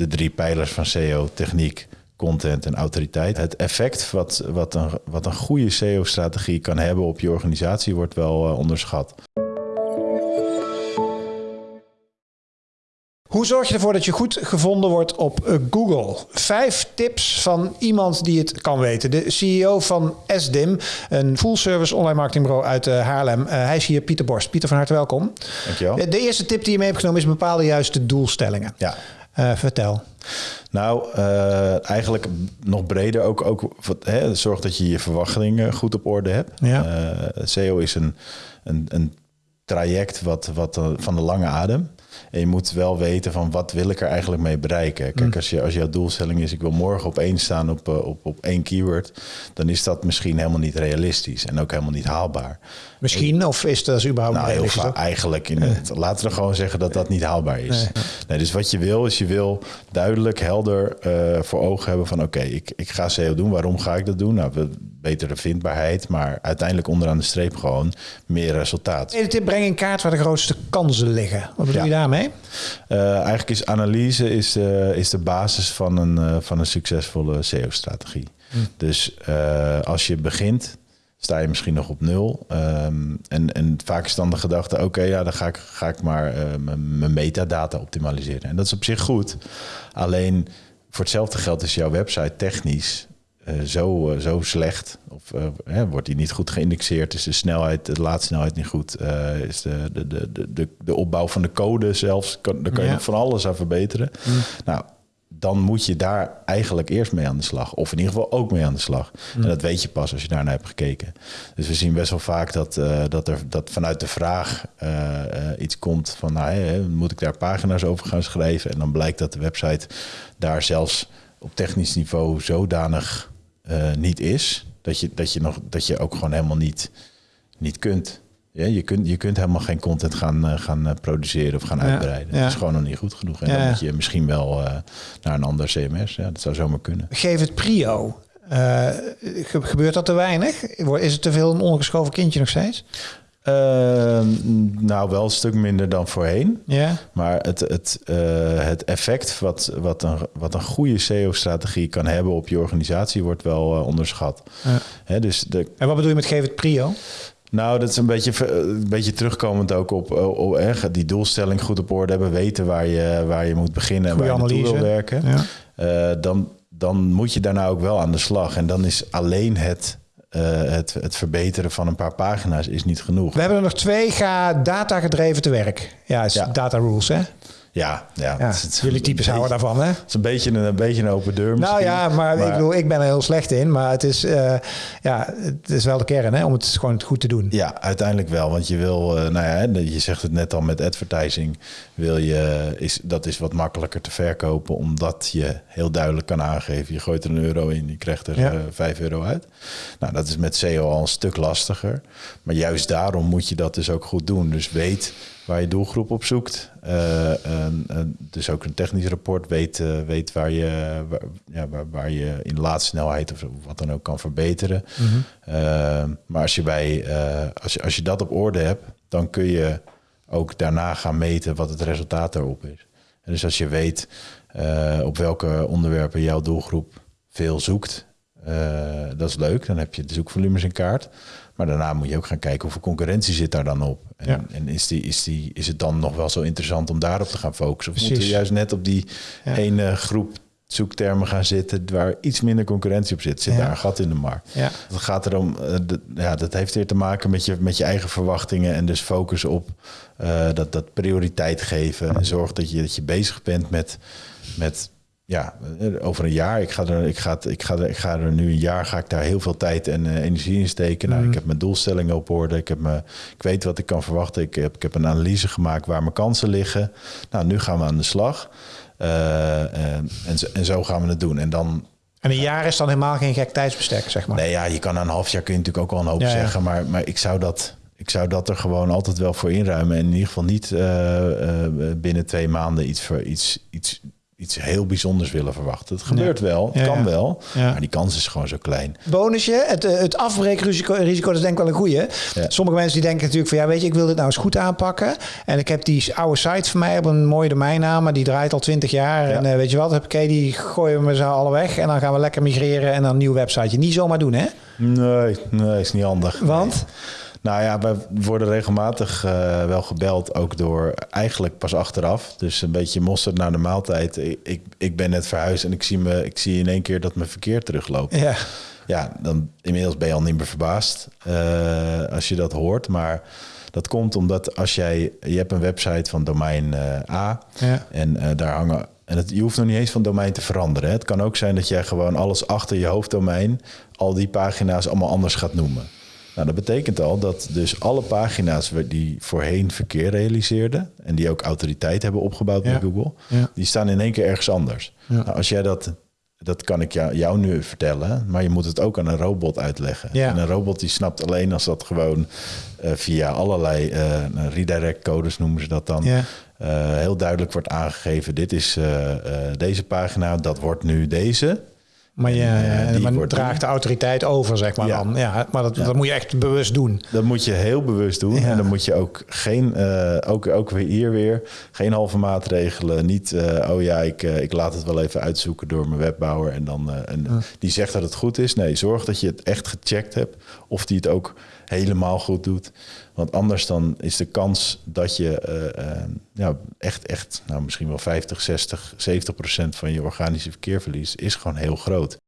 de drie pijlers van SEO, techniek, content en autoriteit. Het effect wat, wat, een, wat een goede SEO-strategie kan hebben op je organisatie wordt wel uh, onderschat. Hoe zorg je ervoor dat je goed gevonden wordt op eh, Google? Vijf tips van iemand die het kan weten. De CEO van SDIM, een full-service online marketingbureau uit uh, Haarlem. Uh, hij is hier Pieter Borst. Pieter, van harte welkom. Dankjewel. De eerste tip die je mee hebt genomen is bepaalde juiste doelstellingen. Ja. Vertel. Nou, eigenlijk nog breder ook, ook hè, zorg dat je je verwachtingen goed op orde hebt. Ja. SEO is een, een, een traject wat, wat van de lange adem. En je moet wel weten van wat wil ik er eigenlijk mee bereiken. Kijk, mm. als, je, als jouw doelstelling is, ik wil morgen op één staan op, op, op één keyword, dan is dat misschien helemaal niet realistisch en ook helemaal niet haalbaar. Misschien, of is dat überhaupt nou? Heel eigenlijk, in het, laten we gewoon zeggen dat dat niet haalbaar is. Nee. dus wat je wil, is je wil duidelijk, helder uh, voor ogen hebben van oké, ik, ik ga SEO doen. Waarom ga ik dat doen? Nou, betere vindbaarheid, maar uiteindelijk onderaan de streep gewoon meer resultaat. Tweede tip, breng in kaart waar de grootste kansen liggen. Wat bedoel je daarmee? Uh, eigenlijk is analyse is de, is de basis van een, uh, van een succesvolle SEO-strategie. Hm. Dus als je begint, sta je misschien nog op nul. Um, en, en vaak is dan de gedachte, oké, okay, ja, dan ga ik, ga ik maar mijn metadata optimaliseren. En dat is op zich goed. Alleen voor hetzelfde geld is jouw website technisch uh, zo, uh, zo slecht. Of uh, wordt die niet goed geïndexeerd? Is de snelheid, de laadsnelheid niet goed? is de, de, de, de, de opbouw van de code zelfs, kan, daar kan je nog van alles aan verbeteren. Mm. Nou, dan moet je daar eigenlijk eerst mee aan de slag. Of in ieder geval ook mee aan de slag. Mm. En dat weet je pas als je daarnaar hebt gekeken. Dus we zien best wel vaak dat, dat er dat vanuit de vraag iets komt van... Nou, hey, moet ik daar pagina's over gaan schrijven? En dan blijkt dat de website daar zelfs op technisch niveau zodanig uh, niet is, dat je, dat, je nog, dat je ook gewoon helemaal niet, niet kunt. Ja, je, kunt, je kunt helemaal geen content gaan, uh, gaan uh, produceren of gaan uitbreiden. Ja. Dat is gewoon nog niet goed genoeg. En dan moet je misschien wel naar een ander CMS. Ja, dat zou zomaar kunnen. Geef het prio. gebeurt dat te weinig? Is het te veel een ongeschoven kindje nog steeds? Uh, nou, wel een stuk minder dan voorheen. Ja. Maar het, het, uh, het effect wat, wat, een, wat een goede SEO-strategie kan hebben op je organisatie wordt wel uh, onderschat. Ja. Hè, dus de... En wat bedoel je met geef het prio? Nou, dat is een beetje, een beetje terugkomend ook op, op, eh, die doelstelling goed op orde hebben, weten waar je, waar je moet beginnen en waar je naartoe wil werken. Ja. dan, dan moet je daarna ook wel aan de slag. En dan is alleen het uh, het, het verbeteren van een paar pagina's is niet genoeg. We hebben er nog twee. Ga data gedreven te werk. Ja, is ja. data rules, hè? Ja, ja. ja het, het, jullie types houden daarvan, hè? Het is een beetje een, een, beetje een open deur Nou ja, maar, maar, ik bedoel, ik ben er heel slecht in. Maar het is, uh, ja, het is wel de kern, hè? Om het gewoon goed te doen. Ja, uiteindelijk wel. Want je wil, uh, nou ja, je zegt het net al met advertising. Wil je, is, dat is wat makkelijker te verkopen. Omdat je heel duidelijk kan aangeven. Je gooit er een euro in, je krijgt er ja. uh, 5 euro uit. Nou, dat is met SEO al een stuk lastiger. Maar juist daarom moet je dat dus ook goed doen. Dus weet waar je doelgroep op zoekt. En, en dus ook een technisch rapport weet, uh, weet waar, je, waar, ja, waar, waar, je in laadsnelheid of wat dan ook kan verbeteren. Mm -hmm. uh, maar als je, bij, als, je, als je dat op orde hebt, dan kun je ook daarna gaan meten wat het resultaat daarop is. En dus als je weet op welke onderwerpen jouw doelgroep veel zoekt, dat is leuk. Dan heb je de zoekvolumes in kaart. Maar daarna moet je ook gaan kijken hoeveel concurrentie zit daar dan op. En, ja. en is, die, is, die, is het dan nog wel zo interessant om daarop te gaan focussen? Of Precies. moeten we juist net op die ja. ene groep zoektermen gaan zitten waar iets minder concurrentie op zit? Zit Ja. daar een gat in de markt? Ja. Het gaat erom, uh, de, ja, dat heeft weer te maken met je, met je eigen verwachtingen en dus focus op uh, dat, dat prioriteit geven. En zorg dat je, dat je bezig bent met, met ja, over een jaar. Ik ga, er, ik, ga, ik, ga er, ik ga er nu een jaar, ga ik daar heel veel tijd en uh, energie in steken. Nou, Mhm. ik heb mijn doelstellingen op orde. Ik, heb me, ik weet wat ik kan verwachten. Ik heb, ik heb een analyse gemaakt waar mijn kansen liggen. Nou, nu gaan we aan de slag. Uh, en, en, zo, en zo gaan we het doen. En dan En een jaar is dan helemaal geen gek tijdsbestek, zeg maar. Nee, ja, je kan een half jaar kun je natuurlijk ook al een hoop Ja, ja. zeggen. Maar, maar ik, zou dat, ik zou dat er gewoon altijd wel voor inruimen. En in ieder geval niet uh, uh, binnen twee maanden iets, voor, iets, iets, iets heel bijzonders willen verwachten. Het gebeurt wel, het Ja, kan wel, maar die kans is gewoon zo klein. Bonusje, het, eh, het afbreekrisico risico, dat is denk ik wel een goeie. Sommige mensen die denken natuurlijk van ja, weet je, ik wil dit nou eens goed aanpakken. En ik heb die oude site van mij op een mooie domeinnaam, maar die draait al 20 jaar. Ja. En eh, weet je wat, heb ik die gooien we ze alle weg en dan gaan we lekker migreren en dan een nieuw websiteje. Niet zomaar doen, hè? Nee, nee, is niet handig. Want? Nou ja, wij worden regelmatig eh, wel gebeld, ook door eigenlijk pas achteraf. Dus een beetje mosterd naar de maaltijd. Ik, ik, ben net verhuisd en ik zie, me, ik zie in één keer dat mijn verkeer terugloopt. Ja. Ja, dan inmiddels ben je al niet meer verbaasd eh, als je dat hoort. Maar dat komt omdat als jij, je hebt een website van domein eh, A Ja. en daar hangen. En het, je hoeft nog niet eens van domein te veranderen. Hè. Het kan ook zijn dat jij gewoon alles achter je hoofddomein, al die pagina's allemaal anders gaat noemen. Nou, dat betekent al dat dus alle pagina's die voorheen verkeer realiseerden en die ook autoriteit hebben opgebouwd Ja. bij Google, Ja. die staan in één keer ergens anders. Ja. Nou, als jij dat, dat kan ik jou, jou nu vertellen, maar je moet het ook aan een robot uitleggen. En een robot die snapt alleen als dat gewoon eh, via allerlei eh, redirect codes noemen ze dat dan. Eh, heel duidelijk wordt aangegeven, dit is deze pagina, dat wordt nu deze. Maar je En, eh, maar draagt de autoriteit over, zeg maar Ja. dan. Ja, maar dat, dat moet je echt bewust doen. Dat moet je heel bewust doen. Ja. En dan moet je ook geen, eh, ook, ook weer hier weer, geen halve maatregelen. Niet, eh, oh ja, ik, ik laat het wel even uitzoeken door mijn webbouwer. En dan en die zegt dat het goed is. Nee, zorg dat je het echt gecheckt hebt. Of die het ook helemaal goed doet. Want anders dan is de kans dat je eh, ja, echt, echt, nou misschien wel 50, 60, 70 procent van je organische verkeer verliest, is gewoon heel groot.